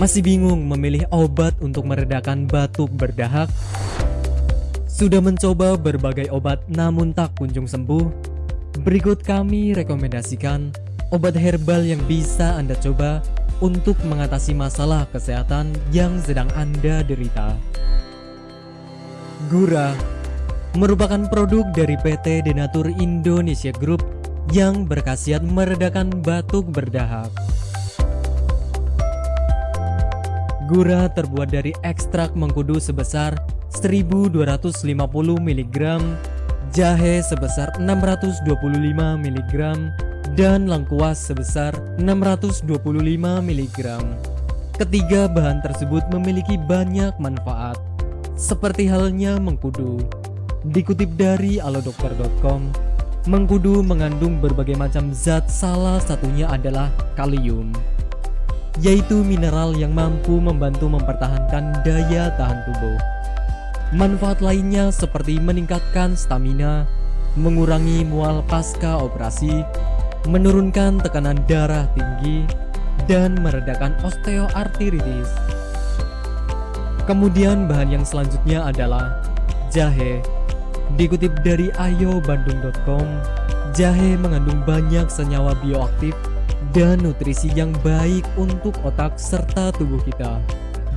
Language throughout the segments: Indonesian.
Masih bingung memilih obat untuk meredakan batuk berdahak? Sudah mencoba berbagai obat namun tak kunjung sembuh? Berikut kami rekomendasikan obat herbal yang bisa Anda coba untuk mengatasi masalah kesehatan yang sedang Anda derita. Gura merupakan produk dari PT Denatur Indonesia Group yang berkhasiat meredakan batuk berdahak. Gura terbuat dari ekstrak mengkudu sebesar 1250 mg, jahe sebesar 625 mg, dan lengkuas sebesar 625 mg. Ketiga bahan tersebut memiliki banyak manfaat, seperti halnya mengkudu. Dikutip dari alodokter.com, mengkudu mengandung berbagai macam zat salah satunya adalah kalium yaitu mineral yang mampu membantu mempertahankan daya tahan tubuh. Manfaat lainnya seperti meningkatkan stamina, mengurangi mual pasca operasi, menurunkan tekanan darah tinggi, dan meredakan osteoartritis. Kemudian bahan yang selanjutnya adalah jahe. Dikutip dari ayobandung.com, jahe mengandung banyak senyawa bioaktif dan nutrisi yang baik untuk otak serta tubuh kita.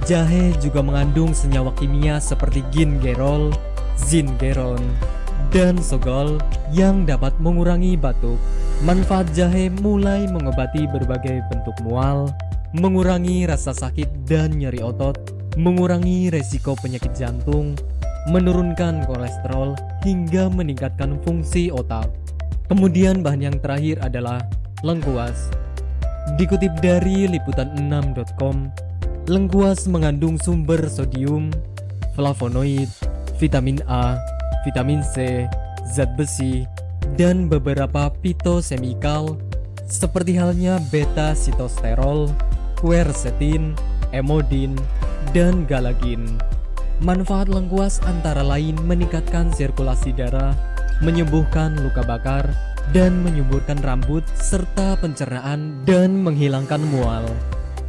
Jahe juga mengandung senyawa kimia seperti gingerol, zingeron, dan sogol yang dapat mengurangi batuk. Manfaat jahe mulai mengobati berbagai bentuk mual, mengurangi rasa sakit dan nyeri otot, mengurangi resiko penyakit jantung, menurunkan kolesterol, hingga meningkatkan fungsi otak. Kemudian bahan yang terakhir adalah lengkuas. Dikutip dari liputan6.com, lengkuas mengandung sumber sodium, flavonoid, vitamin A, vitamin C, zat besi, dan beberapa fitosemikal seperti halnya beta sitosterol, quercetin, emodin, dan galagin. Manfaat lengkuas antara lain meningkatkan sirkulasi darah, menyembuhkan luka bakar, dan menyuburkan rambut serta pencernaan dan menghilangkan mual.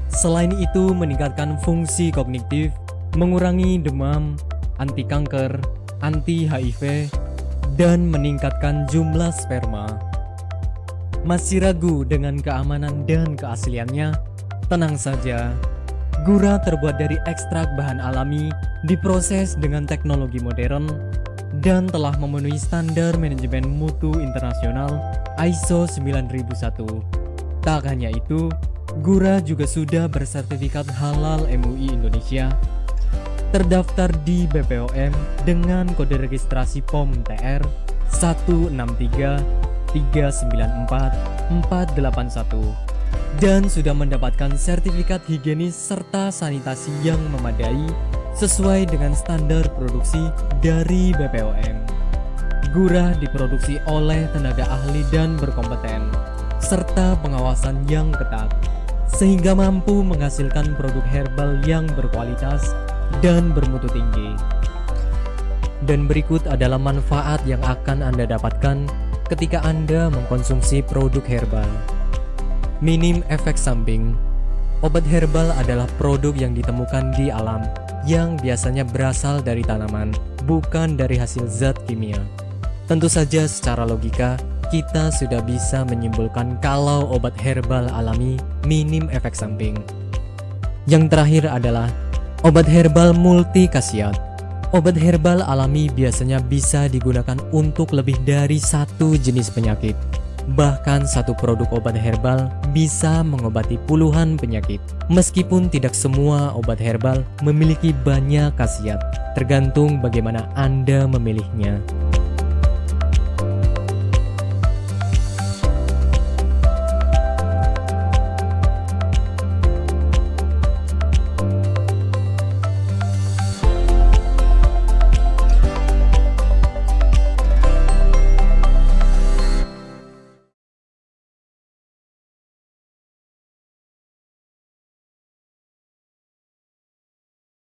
Selain itu meningkatkan fungsi kognitif, mengurangi demam, anti kanker, anti HIV, dan meningkatkan jumlah sperma. Masih ragu dengan keamanan dan keasliannya? Tenang saja, gura terbuat dari ekstrak bahan alami, diproses dengan teknologi modern, dan telah memenuhi standar manajemen mutu internasional ISO 9001. Tak hanya itu, Gura juga sudah bersertifikat halal MUI Indonesia, terdaftar di BPOM dengan kode registrasi POM TR 163394481 dan sudah mendapatkan sertifikat higienis serta sanitasi yang memadai sesuai dengan standar produksi dari BPOM. Gurah diproduksi oleh tenaga ahli dan berkompeten, serta pengawasan yang ketat, sehingga mampu menghasilkan produk herbal yang berkualitas dan bermutu tinggi. Dan berikut adalah manfaat yang akan Anda dapatkan ketika Anda mengkonsumsi produk herbal. Minim efek samping Obat herbal adalah produk yang ditemukan di alam yang biasanya berasal dari tanaman, bukan dari hasil zat kimia. Tentu saja secara logika, kita sudah bisa menyimpulkan kalau obat herbal alami minim efek samping. Yang terakhir adalah obat herbal multi khasiat. Obat herbal alami biasanya bisa digunakan untuk lebih dari satu jenis penyakit. Bahkan satu produk obat herbal bisa mengobati puluhan penyakit. Meskipun tidak semua obat herbal memiliki banyak khasiat, tergantung bagaimana Anda memilihnya.